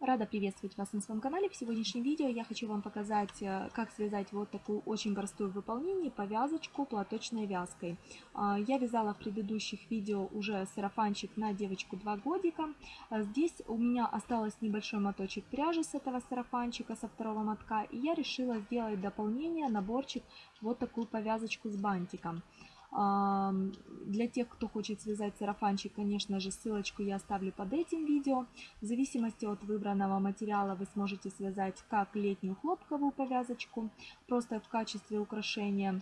Рада приветствовать вас на своем канале. В сегодняшнем видео я хочу вам показать, э, как связать вот такую очень простую в выполнении повязочку платочной вязкой. А, я вязала в предыдущих видео уже сарафанчик на девочку 2 годика. А, здесь у меня осталось небольшой моточек пряжи с этого сарафанчика, со второго мотка. И я решила сделать дополнение, наборчик, вот такую повязочку с бантиком. Для тех, кто хочет связать сарафанчик, конечно же, ссылочку я оставлю под этим видео. В зависимости от выбранного материала вы сможете связать как летнюю хлопковую повязочку, просто в качестве украшения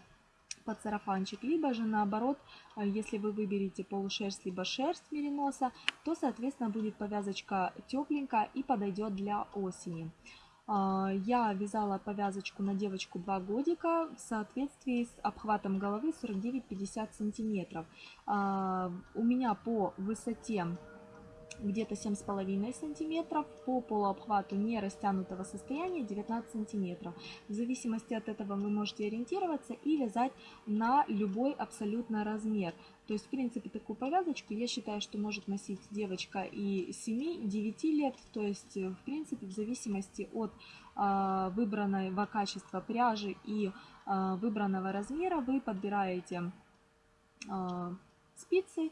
под сарафанчик, либо же наоборот, а, если вы выберете полушерсть либо шерсть мериноса, то соответственно будет повязочка тепленькая и подойдет для осени. А, я вязала повязочку на девочку 2 годика в соответствии с обхватом головы 49-50 сантиметров. А, у меня по высоте где-то 7,5 сантиметров, по полуобхвату не растянутого состояния 19 сантиметров. В зависимости от этого вы можете ориентироваться и вязать на любой абсолютно размер. То есть, в принципе, такую повязочку я считаю, что может носить девочка и 7-9 лет. То есть, в принципе, в зависимости от э, выбранного качества пряжи и э, выбранного размера вы подбираете э, спицы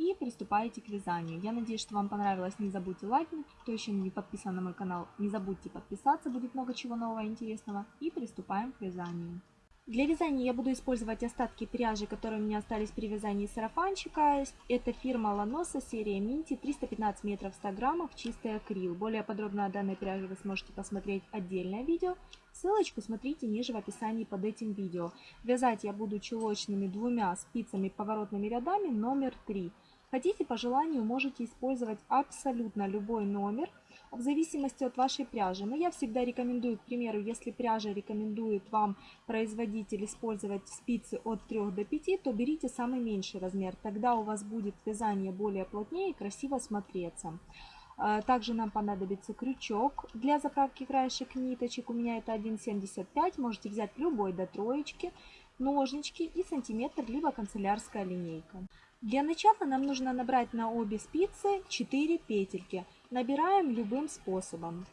и приступаете к вязанию. Я надеюсь, что вам понравилось. Не забудьте лайкнуть. Кто еще не подписан на мой канал, не забудьте подписаться. Будет много чего нового интересного. И приступаем к вязанию. Для вязания я буду использовать остатки пряжи, которые у меня остались при вязании сарафанчика. Это фирма Ланоса, серия Минти, 315 метров 100 граммов, чистый акрил. Более подробно о данной пряже вы сможете посмотреть отдельное видео. Ссылочку смотрите ниже в описании под этим видео. Вязать я буду чулочными двумя спицами поворотными рядами номер 3. Хотите по желанию можете использовать абсолютно любой номер в зависимости от вашей пряжи. Но я всегда рекомендую, к примеру, если пряжа рекомендует вам производитель использовать спицы от 3 до 5, то берите самый меньший размер. Тогда у вас будет вязание более плотнее и красиво смотреться. А, также нам понадобится крючок для заправки краешек ниточек. У меня это 1,75. Можете взять любой до троечки, ножнички и сантиметр, либо канцелярская линейка. Для начала нам нужно набрать на обе спицы 4 петельки. Набираем любым способом.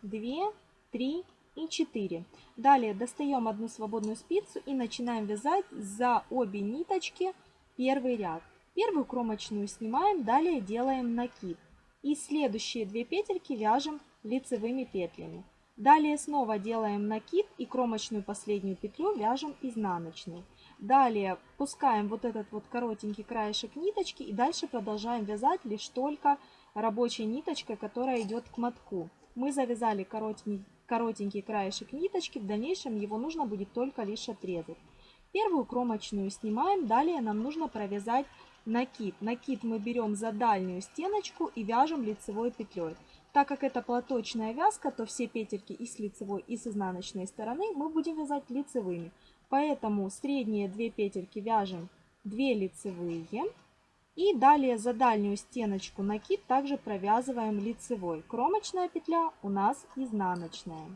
2, 3 и 4. Далее достаем одну свободную спицу и начинаем вязать за обе ниточки первый ряд. Первую кромочную снимаем, далее делаем накид. И следующие две петельки вяжем лицевыми петлями. Далее снова делаем накид и кромочную последнюю петлю вяжем изнаночной. Далее пускаем вот этот вот коротенький краешек ниточки и дальше продолжаем вязать лишь только рабочей ниточкой, которая идет к мотку. Мы завязали коротенький, коротенький краешек ниточки, в дальнейшем его нужно будет только лишь отрезать. Первую кромочную снимаем, далее нам нужно провязать накид. Накид мы берем за дальнюю стеночку и вяжем лицевой петлей. Так как это платочная вязка, то все петельки и с лицевой, и с изнаночной стороны мы будем вязать лицевыми. Поэтому средние две петельки вяжем 2 лицевые. И далее за дальнюю стеночку накид также провязываем лицевой. Кромочная петля у нас изнаночная.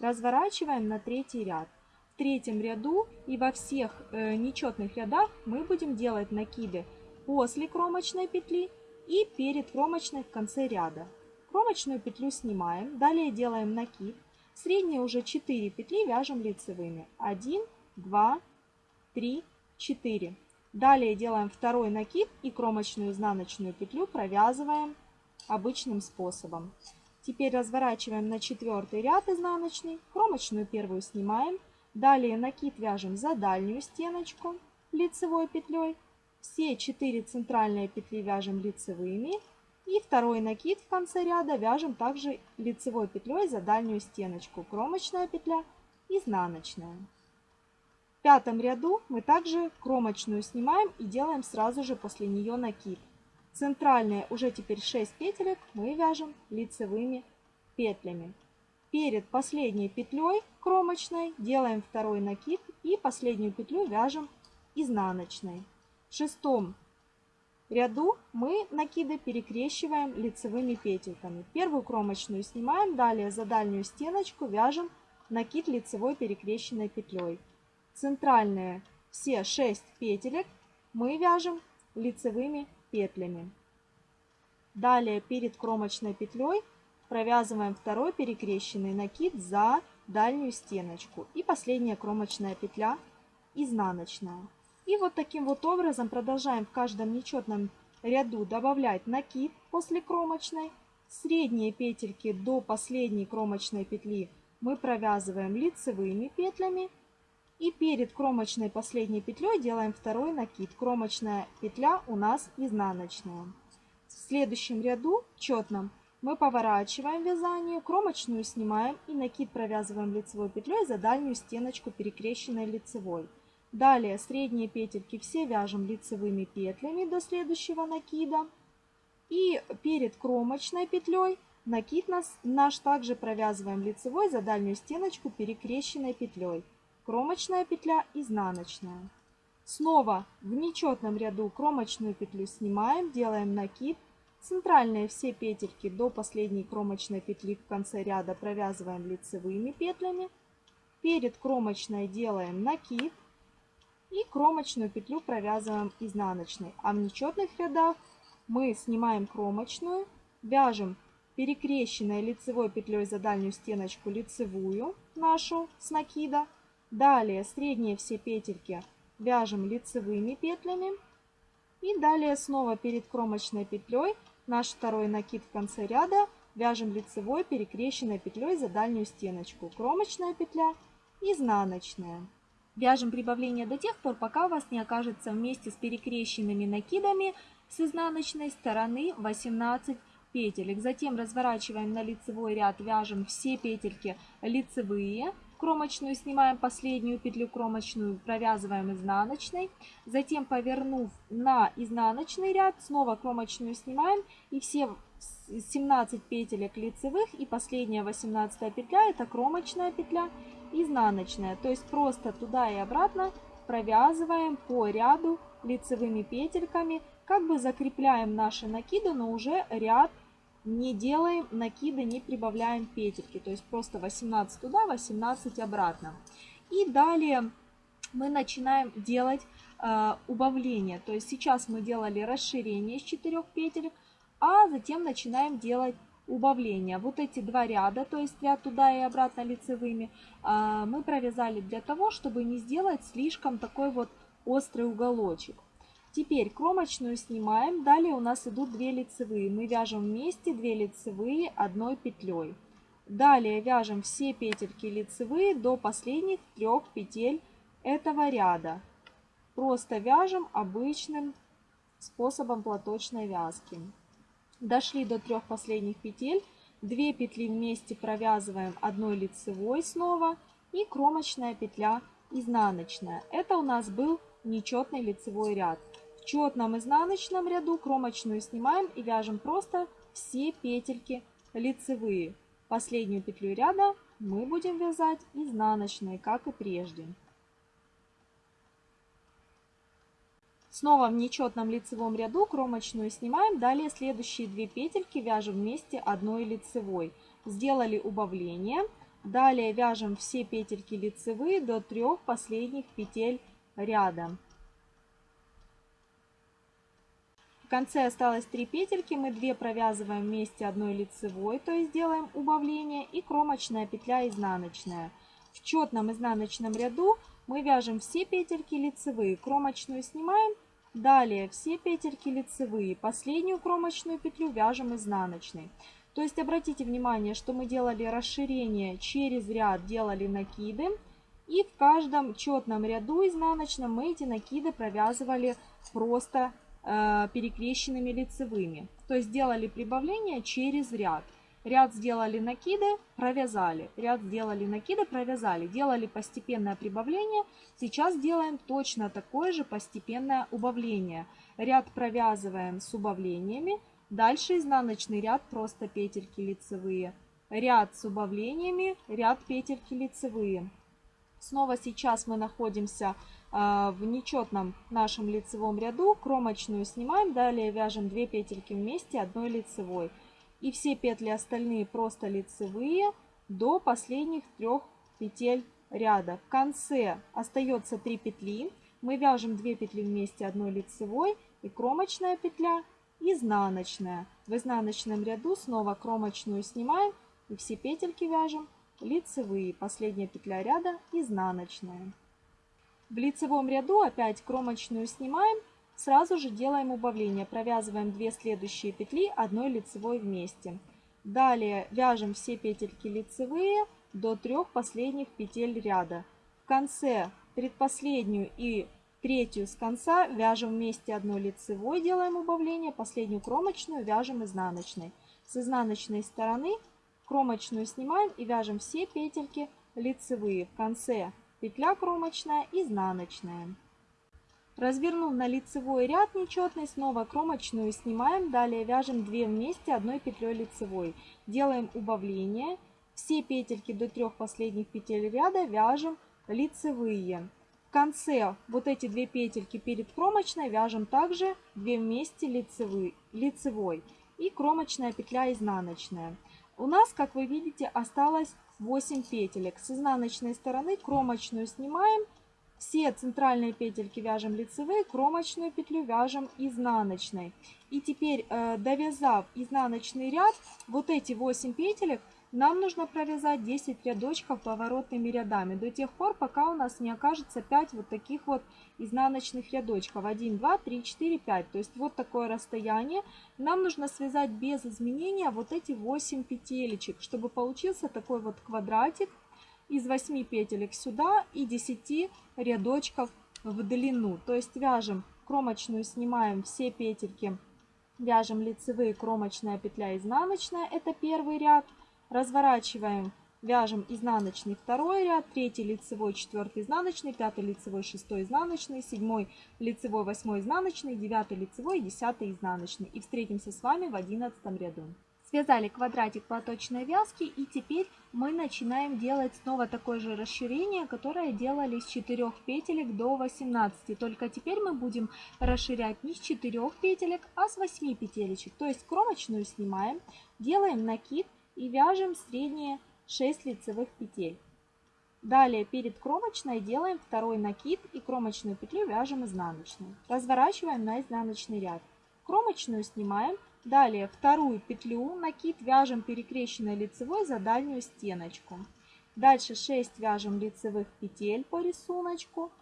Разворачиваем на третий ряд. В третьем ряду и во всех э, нечетных рядах мы будем делать накиды после кромочной петли и перед кромочной в конце ряда. Кромочную петлю снимаем, далее делаем накид. Средние уже 4 петли вяжем лицевыми. 1, 2, 3, 4. Далее делаем второй накид и кромочную изнаночную петлю провязываем обычным способом. Теперь разворачиваем на четвертый ряд изнаночный, кромочную первую снимаем. Далее накид вяжем за дальнюю стеночку лицевой петлей. Все 4 центральные петли вяжем лицевыми. И второй накид в конце ряда вяжем также лицевой петлей за дальнюю стеночку. Кромочная петля, изнаночная пятом ряду мы также кромочную снимаем и делаем сразу же после нее накид. Центральные уже теперь 6 петелек мы вяжем лицевыми петлями. Перед последней петлей кромочной делаем второй накид и последнюю петлю вяжем изнаночной. В шестом ряду мы накиды перекрещиваем лицевыми петельками. Первую кромочную снимаем, далее за дальнюю стеночку вяжем накид лицевой перекрещенной петлей центральные все 6 петелек мы вяжем лицевыми петлями. Далее перед кромочной петлей провязываем второй перекрещенный накид за дальнюю стеночку. И последняя кромочная петля изнаночная. И вот таким вот образом продолжаем в каждом нечетном ряду добавлять накид после кромочной. Средние петельки до последней кромочной петли мы провязываем лицевыми петлями. И перед кромочной последней петлей делаем второй накид. Кромочная петля у нас изнаночная. В следующем ряду четном мы поворачиваем вязание, кромочную снимаем и накид провязываем лицевой петлей за дальнюю стеночку перекрещенной лицевой. Далее средние петельки все вяжем лицевыми петлями до следующего накида. И перед кромочной петлей накид нас, наш также провязываем лицевой за дальнюю стеночку перекрещенной петлей. Кромочная петля, изнаночная. Снова в нечетном ряду кромочную петлю снимаем, делаем накид. Центральные все петельки до последней кромочной петли в конце ряда провязываем лицевыми петлями. Перед кромочной делаем накид. И кромочную петлю провязываем изнаночной. А в нечетных рядах мы снимаем кромочную, вяжем перекрещенной лицевой петлей за дальнюю стеночку лицевую нашу с накида. Далее средние все петельки вяжем лицевыми петлями. И далее снова перед кромочной петлей наш второй накид в конце ряда вяжем лицевой перекрещенной петлей за дальнюю стеночку. Кромочная петля, изнаночная. Вяжем прибавление до тех пор, пока у вас не окажется вместе с перекрещенными накидами с изнаночной стороны 18 петелек. Затем разворачиваем на лицевой ряд, вяжем все петельки лицевые. Кромочную снимаем последнюю петлю кромочную, провязываем изнаночной. Затем, повернув на изнаночный ряд, снова кромочную снимаем и все 17 петелек лицевых и последняя 18 петля это кромочная петля изнаночная. То есть просто туда и обратно провязываем по ряду лицевыми петельками. Как бы закрепляем наши накиды, но уже ряд не делаем накиды, не прибавляем петельки. То есть просто 18 туда, 18 обратно. И далее мы начинаем делать э, убавление. То есть сейчас мы делали расширение из 4 петелек, а затем начинаем делать убавления. Вот эти два ряда, то есть ряд туда и обратно лицевыми, а, мы провязали для того, чтобы не сделать слишком такой вот острый уголочек. Теперь кромочную снимаем, далее у нас идут 2 лицевые. Мы вяжем вместе 2 лицевые одной петлей. Далее вяжем все петельки лицевые до последних трех петель этого ряда. Просто вяжем обычным способом платочной вязки. Дошли до трех последних петель. 2 петли вместе провязываем одной лицевой снова и кромочная петля изнаночная. Это у нас был нечетный лицевой ряд. В четном изнаночном ряду кромочную снимаем и вяжем просто все петельки лицевые. Последнюю петлю ряда мы будем вязать изнаночной, как и прежде. Снова в нечетном лицевом ряду кромочную снимаем. Далее следующие две петельки вяжем вместе одной лицевой. Сделали убавление. Далее вяжем все петельки лицевые до трех последних петель ряда. В конце осталось 3 петельки, мы 2 провязываем вместе одной лицевой, то есть делаем убавление, и кромочная петля изнаночная. В четном изнаночном ряду мы вяжем все петельки лицевые, кромочную снимаем Далее все петельки лицевые, последнюю кромочную петлю вяжем изнаночной. То есть обратите внимание, что мы делали расширение через ряд, делали накиды. И в каждом четном ряду изнаночном мы эти накиды провязывали просто перекрещенными лицевыми. То есть делали прибавление через ряд. Ряд сделали накиды, провязали. Ряд сделали накиды, провязали. Делали постепенное прибавление. Сейчас делаем точно такое же постепенное убавление. Ряд провязываем с убавлениями. Дальше изнаночный ряд, просто петельки лицевые. Ряд с убавлениями, ряд петельки лицевые. Снова сейчас мы находимся э, в нечетном нашем лицевом ряду. Кромочную снимаем, далее вяжем 2 петельки вместе одной лицевой и все петли остальные просто лицевые до последних трех петель ряда. В конце остается 3 петли. Мы вяжем 2 петли вместе одной лицевой и кромочная петля, изнаночная. В изнаночном ряду снова кромочную снимаем и все петельки вяжем лицевые. Последняя петля ряда изнаночная. В лицевом ряду опять кромочную снимаем, сразу же делаем убавление. Провязываем 2 следующие петли одной лицевой вместе. Далее вяжем все петельки лицевые до трех последних петель ряда. В конце предпоследнюю и третью с конца вяжем вместе одной лицевой, делаем убавление, последнюю кромочную вяжем изнаночной. С изнаночной стороны кромочную снимаем и вяжем все петельки лицевые. В конце петля кромочная, изнаночная. Развернув на лицевой ряд нечетный, снова кромочную снимаем, далее вяжем 2 вместе одной петлей лицевой. Делаем убавление, все петельки до трех последних петель ряда вяжем лицевые конце вот эти две петельки перед кромочной вяжем также 2 вместе лицевые, лицевой и кромочная петля изнаночная. У нас, как вы видите, осталось 8 петелек. С изнаночной стороны кромочную снимаем, все центральные петельки вяжем лицевые, кромочную петлю вяжем изнаночной. И теперь, э, довязав изнаночный ряд, вот эти 8 петелек нам нужно провязать 10 рядочков поворотными рядами до тех пор, пока у нас не окажется 5 вот таких вот изнаночных рядочков. 1, 2, 3, 4, 5. То есть вот такое расстояние. Нам нужно связать без изменения вот эти 8 петелечек, чтобы получился такой вот квадратик из 8 петелек сюда и 10 рядочков в длину. То есть вяжем кромочную, снимаем все петельки, вяжем лицевые, кромочная петля, изнаночная. Это первый ряд. Разворачиваем, вяжем изнаночный второй ряд, третий лицевой, четвертый изнаночный, пятый лицевой, шестой изнаночный, седьмой лицевой, восьмой изнаночный, девятый лицевой, десятый изнаночный. И встретимся с вами в одиннадцатом ряду. Связали квадратик платочной вязки и теперь мы начинаем делать снова такое же расширение, которое делали с 4 петелек до 18. Только теперь мы будем расширять не с 4 петелек, а с 8 петелечек. То есть кромочную снимаем, делаем накид и вяжем средние 6 лицевых петель. Далее перед кромочной делаем второй накид и кромочную петлю вяжем изнаночной. Разворачиваем на изнаночный ряд. Кромочную снимаем. Далее вторую петлю, накид вяжем перекрещенной лицевой за дальнюю стеночку. Дальше 6 вяжем лицевых петель по рисунку.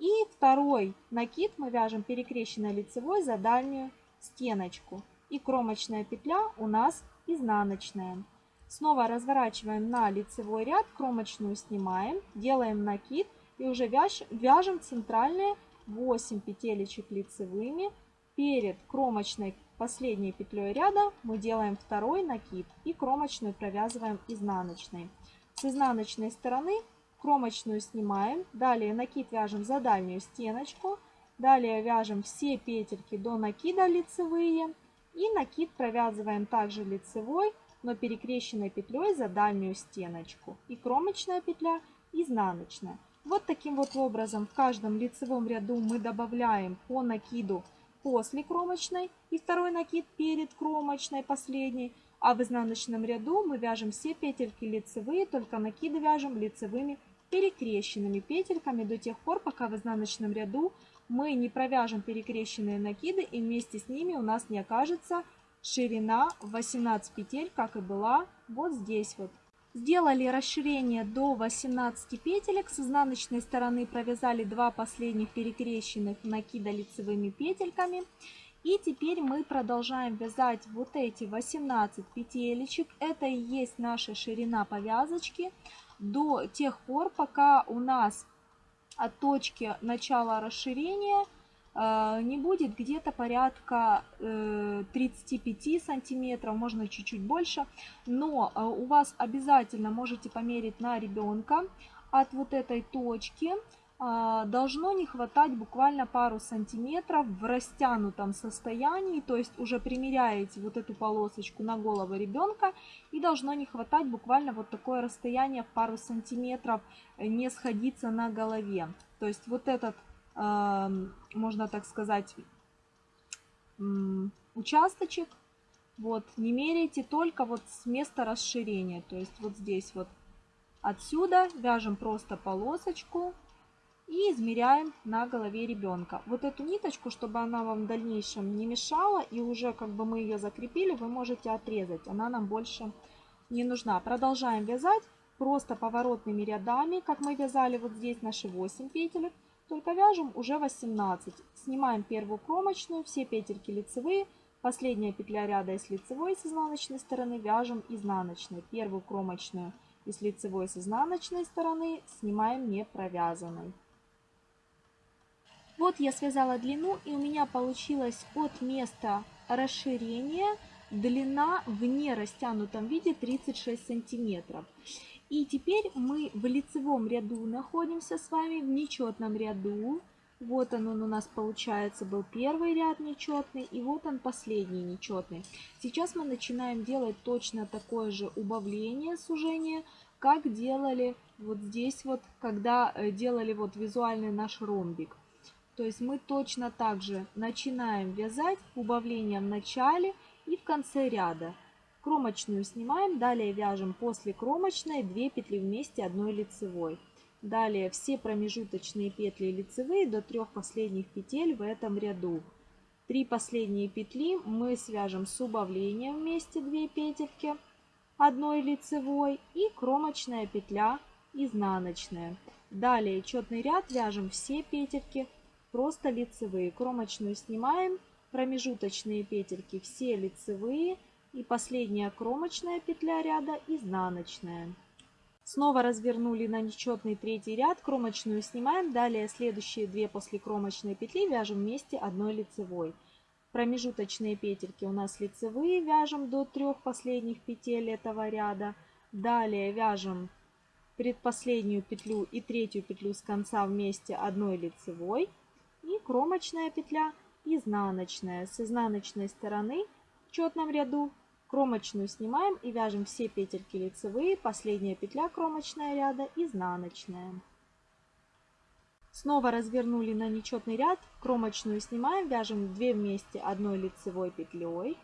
И второй накид мы вяжем перекрещенной лицевой за дальнюю стеночку. И кромочная петля у нас изнаночная. Снова разворачиваем на лицевой ряд, кромочную снимаем, делаем накид и уже вяж, вяжем центральные 8 петелечек лицевыми. Перед кромочной последней петлей ряда мы делаем второй накид и кромочную провязываем изнаночной. С изнаночной стороны кромочную снимаем, далее накид вяжем за дальнюю стеночку, далее вяжем все петельки до накида лицевые и накид провязываем также лицевой но перекрещенной петлей за дальнюю стеночку. И кромочная петля изнаночная. Вот таким вот образом в каждом лицевом ряду мы добавляем по накиду после кромочной и второй накид перед кромочной последней. А в изнаночном ряду мы вяжем все петельки лицевые, только накиды вяжем лицевыми перекрещенными петельками до тех пор, пока в изнаночном ряду мы не провяжем перекрещенные накиды и вместе с ними у нас не окажется ширина 18 петель, как и была вот здесь вот. Сделали расширение до 18 петелек. С изнаночной стороны провязали два последних перекрещенных накида лицевыми петельками. И теперь мы продолжаем вязать вот эти 18 петелечек. Это и есть наша ширина повязочки до тех пор, пока у нас от точки начала расширения – не будет где-то порядка 35 э, сантиметров, можно чуть-чуть больше, но а, у вас обязательно можете померить на ребенка от вот этой точки, а, должно не хватать буквально пару сантиметров в растянутом состоянии, то есть уже примеряете вот эту полосочку на голову ребенка и должно не хватать буквально вот такое расстояние в пару сантиметров, э, не сходиться на голове. То есть вот этот можно так сказать, участочек. Вот, не меряйте только вот с места расширения. То есть вот здесь вот отсюда вяжем просто полосочку и измеряем на голове ребенка. Вот эту ниточку, чтобы она вам в дальнейшем не мешала и уже как бы мы ее закрепили, вы можете отрезать. Она нам больше не нужна. Продолжаем вязать просто поворотными рядами, как мы вязали вот здесь наши 8 петелек. Только вяжем уже 18. Снимаем первую кромочную, все петельки лицевые. Последняя петля ряда из лицевой с изнаночной стороны вяжем изнаночной. Первую кромочную из лицевой с изнаночной стороны снимаем не провязанной. Вот я связала длину и у меня получилось от места расширения длина в не растянутом виде 36 сантиметров. И теперь мы в лицевом ряду находимся с вами, в нечетном ряду. Вот он, он у нас получается был первый ряд нечетный и вот он последний нечетный. Сейчас мы начинаем делать точно такое же убавление, сужение, как делали вот здесь вот, когда э, делали вот визуальный наш ромбик. То есть мы точно так же начинаем вязать убавлением в начале и в конце ряда. Кромочную снимаем, далее вяжем после кромочной 2 петли вместе одной лицевой. Далее все промежуточные петли лицевые до трех последних петель в этом ряду. Три последние петли мы свяжем с убавлением вместе 2 петельки одной лицевой и кромочная петля изнаночная. Далее четный ряд вяжем все петельки просто лицевые. Кромочную снимаем, промежуточные петельки все лицевые и последняя кромочная петля ряда изнаночная. Снова развернули на нечетный третий ряд, кромочную снимаем, далее следующие две после кромочной петли вяжем вместе одной лицевой. Промежуточные петельки у нас лицевые, вяжем до трех последних петель этого ряда. Далее вяжем предпоследнюю петлю и третью петлю с конца вместе одной лицевой и кромочная петля изнаночная. С изнаночной стороны в четном ряду кромочную снимаем и вяжем все петельки лицевые, последняя петля кромочная ряда изнаночная. Снова развернули на нечетный ряд, кромочную снимаем, вяжем 2 вместе одной лицевой петлей.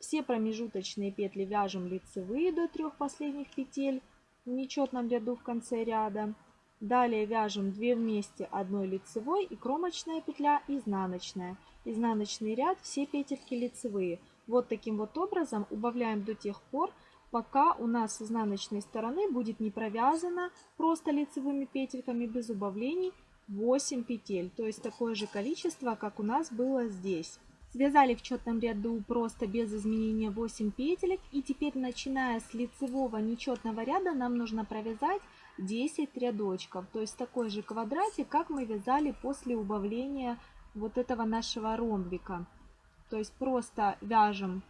Все промежуточные петли вяжем лицевые до трех последних петель в нечетном ряду в конце ряда. Далее вяжем 2 вместе одной лицевой и кромочная петля изнаночная. Изнаночный ряд, все петельки лицевые. Вот таким вот образом убавляем до тех пор, пока у нас с изнаночной стороны будет не провязано просто лицевыми петельками без убавлений 8 петель. То есть такое же количество, как у нас было здесь. Связали в четном ряду просто без изменения 8 петелек. И теперь, начиная с лицевого нечетного ряда, нам нужно провязать 10 рядочков. То есть такой же квадратик, как мы вязали после убавления вот этого нашего ромбика. То есть просто вяжем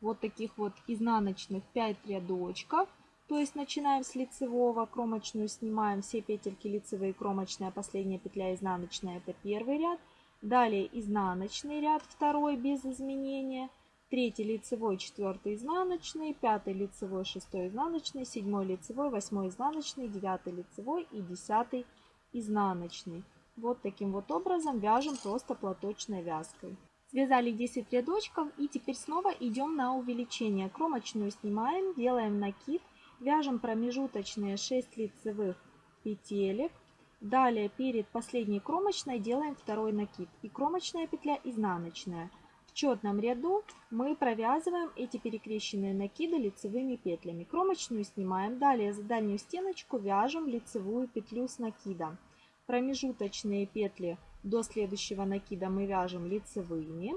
вот таких вот изнаночных 5 рядочков. То есть начинаем с лицевого, кромочную снимаем все петельки лицевые, кромочная, последняя петля изнаночная, это первый ряд. Далее изнаночный ряд, второй без изменения третий лицевой, четвертый изнаночный, пятый лицевой, шестой изнаночный, седьмой лицевой, восьмой изнаночный, девятый лицевой и десятый изнаночный. Вот таким вот образом вяжем просто платочной вязкой. Связали 10 рядочков и теперь снова идем на увеличение. Кромочную снимаем, делаем накид, вяжем промежуточные 6 лицевых петелек. Далее перед последней кромочной делаем второй накид и кромочная петля изнаночная четном ряду мы провязываем эти перекрещенные накиды лицевыми петлями. Кромочную снимаем. Далее за дальнюю стеночку вяжем лицевую петлю с накидом. Промежуточные петли до следующего накида мы вяжем лицевыми.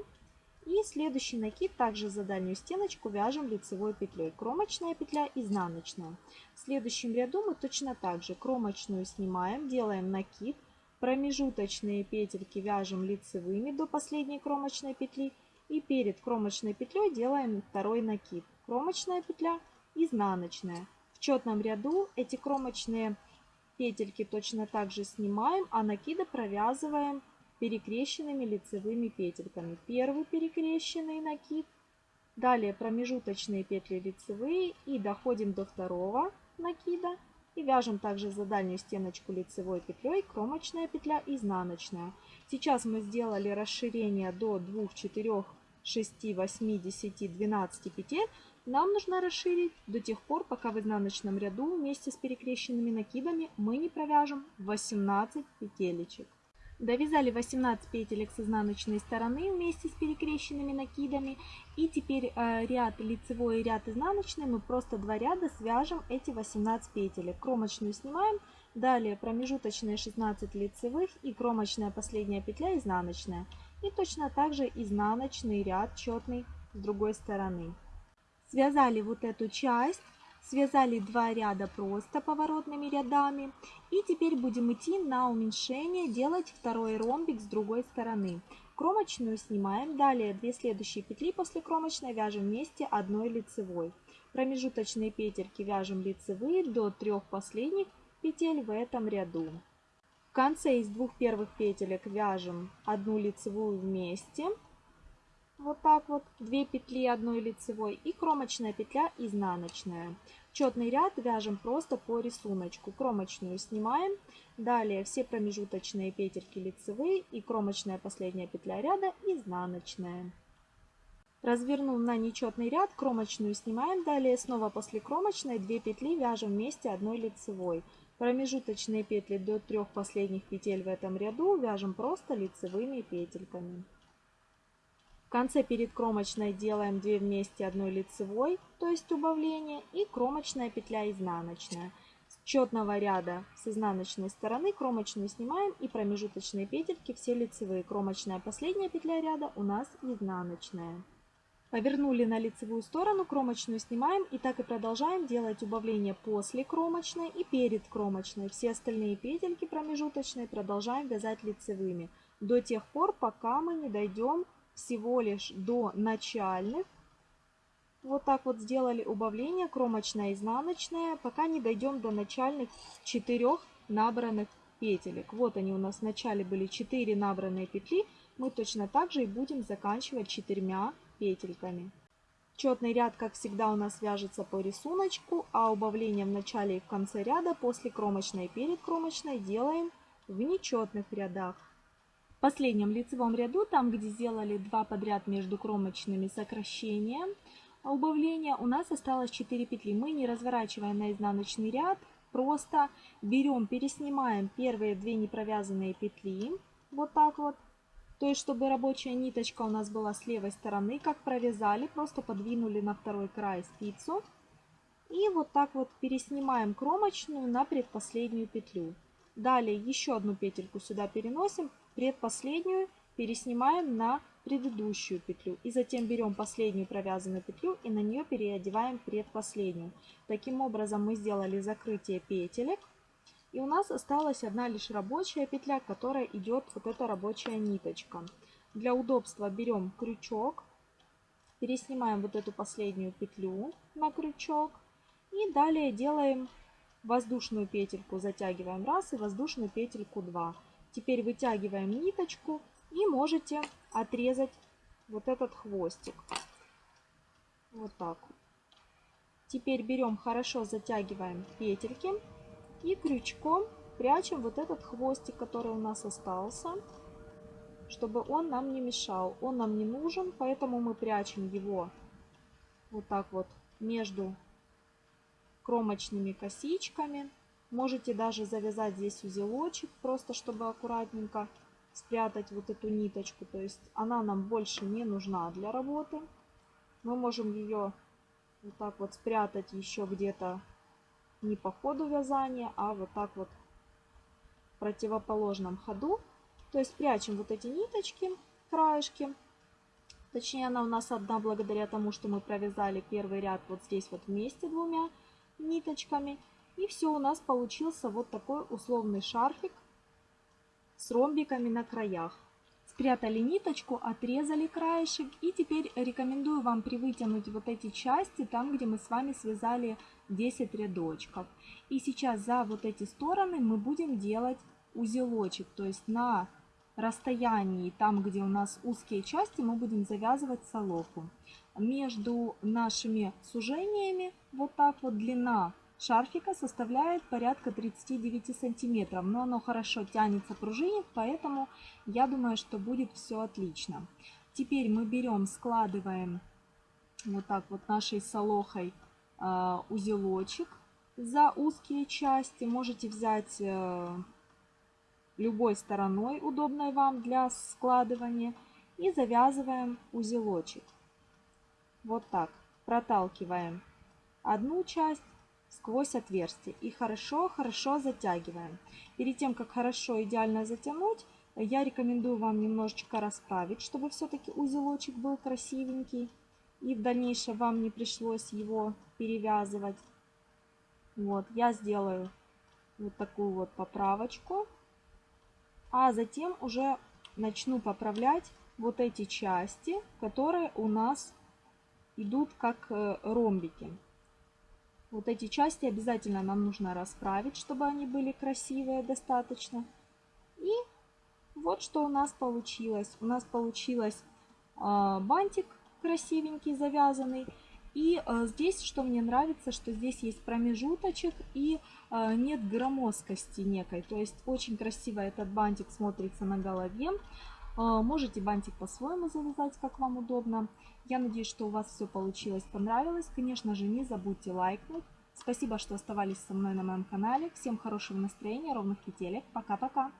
И следующий накид также за дальнюю стеночку вяжем лицевой петлей. Кромочная петля, изнаночная. В следующем ряду мы точно так же кромочную снимаем, делаем накид. Промежуточные петельки вяжем лицевыми до последней кромочной петли и перед кромочной петлей делаем второй накид. Кромочная петля, изнаночная. В четном ряду эти кромочные петельки точно так же снимаем, а накиды провязываем перекрещенными лицевыми петельками. Первый перекрещенный накид, далее промежуточные петли лицевые и доходим до второго накида и вяжем также за дальнюю стеночку лицевой петлей кромочная петля изнаночная. Сейчас мы сделали расширение до 2, 4, 6, 8, 10, 12 петель. Нам нужно расширить до тех пор, пока в изнаночном ряду вместе с перекрещенными накидами мы не провяжем 18 петелечек. Довязали 18 петелек с изнаночной стороны вместе с перекрещенными накидами. И теперь э, ряд лицевой и ряд изнаночный мы просто два ряда свяжем эти 18 петелек. Кромочную снимаем, далее промежуточные 16 лицевых и кромочная последняя петля изнаночная. И точно так же изнаночный ряд четный с другой стороны. Связали вот эту часть Связали два ряда просто поворотными рядами. И теперь будем идти на уменьшение, делать второй ромбик с другой стороны. Кромочную снимаем. Далее две следующие петли после кромочной вяжем вместе одной лицевой. Промежуточные петельки вяжем лицевые до трех последних петель в этом ряду. В конце из двух первых петелек вяжем одну лицевую вместе вот так вот, 2 петли одной лицевой и кромочная петля изнаночная. Четный ряд вяжем просто по рисунку. Кромочную снимаем, далее все промежуточные петельки лицевые и кромочная последняя петля ряда изнаночная. Развернув на нечетный ряд, кромочную снимаем, далее снова после кромочной 2 петли вяжем вместе одной лицевой. Промежуточные петли до трех последних петель в этом ряду вяжем просто лицевыми петельками. В конце перед кромочной делаем 2 вместе одной лицевой, то есть убавление, и кромочная петля изнаночная. С четного ряда с изнаночной стороны кромочную снимаем и промежуточные петельки все лицевые. Кромочная последняя петля ряда у нас изнаночная. Повернули на лицевую сторону, кромочную снимаем и так и продолжаем делать убавление после кромочной и перед кромочной. Все остальные петельки промежуточные продолжаем вязать лицевыми до тех пор, пока мы не дойдем всего лишь до начальных. Вот так вот сделали убавление кромочная изнаночная, пока не дойдем до начальных четырех набранных петелек. Вот они у нас в начале были 4 набранные петли. Мы точно так же и будем заканчивать четырьмя петельками. Четный ряд, как всегда, у нас вяжется по рисунку, а убавление в начале и в конце ряда после кромочной и перед кромочной делаем в нечетных рядах. В последнем лицевом ряду, там где сделали два подряд между кромочными сокращения, убавления, у нас осталось 4 петли. Мы не разворачиваем на изнаночный ряд, просто берем, переснимаем первые две непровязанные петли, вот так вот. То есть, чтобы рабочая ниточка у нас была с левой стороны, как провязали, просто подвинули на второй край спицу. И вот так вот переснимаем кромочную на предпоследнюю петлю. Далее еще одну петельку сюда переносим, предпоследнюю переснимаем на предыдущую петлю. И затем берем последнюю провязанную петлю и на нее переодеваем предпоследнюю. Таким образом мы сделали закрытие петелек. И у нас осталась одна лишь рабочая петля, которая идет вот эта рабочая ниточка. Для удобства берем крючок, переснимаем вот эту последнюю петлю на крючок. И далее делаем воздушную петельку, затягиваем раз и воздушную петельку 2. Теперь вытягиваем ниточку и можете отрезать вот этот хвостик. Вот так. Теперь берем, хорошо затягиваем петельки и крючком прячем вот этот хвостик, который у нас остался, чтобы он нам не мешал. Он нам не нужен, поэтому мы прячем его вот так вот между кромочными косичками. Можете даже завязать здесь узелочек, просто чтобы аккуратненько спрятать вот эту ниточку. То есть она нам больше не нужна для работы. Мы можем ее вот так вот спрятать еще где-то не по ходу вязания, а вот так вот в противоположном ходу. То есть прячем вот эти ниточки, краешки. Точнее, она у нас одна благодаря тому, что мы провязали первый ряд вот здесь вот вместе двумя ниточками. И все, у нас получился вот такой условный шарфик с ромбиками на краях. Спрятали ниточку, отрезали краешек. И теперь рекомендую вам привытянуть вот эти части, там, где мы с вами связали 10 рядочков. И сейчас за вот эти стороны мы будем делать узелочек. То есть на расстоянии, там, где у нас узкие части, мы будем завязывать солоку. Между нашими сужениями, вот так вот длина шарфика составляет порядка 39 сантиметров. Но оно хорошо тянется, пружинит, поэтому я думаю, что будет все отлично. Теперь мы берем, складываем вот так вот нашей солохой э, узелочек за узкие части. Можете взять э, любой стороной, удобной вам для складывания. И завязываем узелочек. Вот так. Проталкиваем одну часть сквозь отверстие и хорошо-хорошо затягиваем. Перед тем, как хорошо идеально затянуть, я рекомендую вам немножечко расправить, чтобы все-таки узелочек был красивенький. И в дальнейшем вам не пришлось его перевязывать. Вот, я сделаю вот такую вот поправочку. А затем уже начну поправлять вот эти части, которые у нас идут как э, ромбики. Вот эти части обязательно нам нужно расправить, чтобы они были красивые достаточно. И вот что у нас получилось. У нас получилось э, бантик красивенький, завязанный. И э, здесь, что мне нравится, что здесь есть промежуточек и э, нет громоздкости некой. То есть очень красиво этот бантик смотрится на голове. Э, можете бантик по-своему завязать, как вам удобно. Я надеюсь, что у вас все получилось, понравилось. Конечно же, не забудьте лайкнуть. Спасибо, что оставались со мной на моем канале. Всем хорошего настроения, ровных петелек. Пока-пока.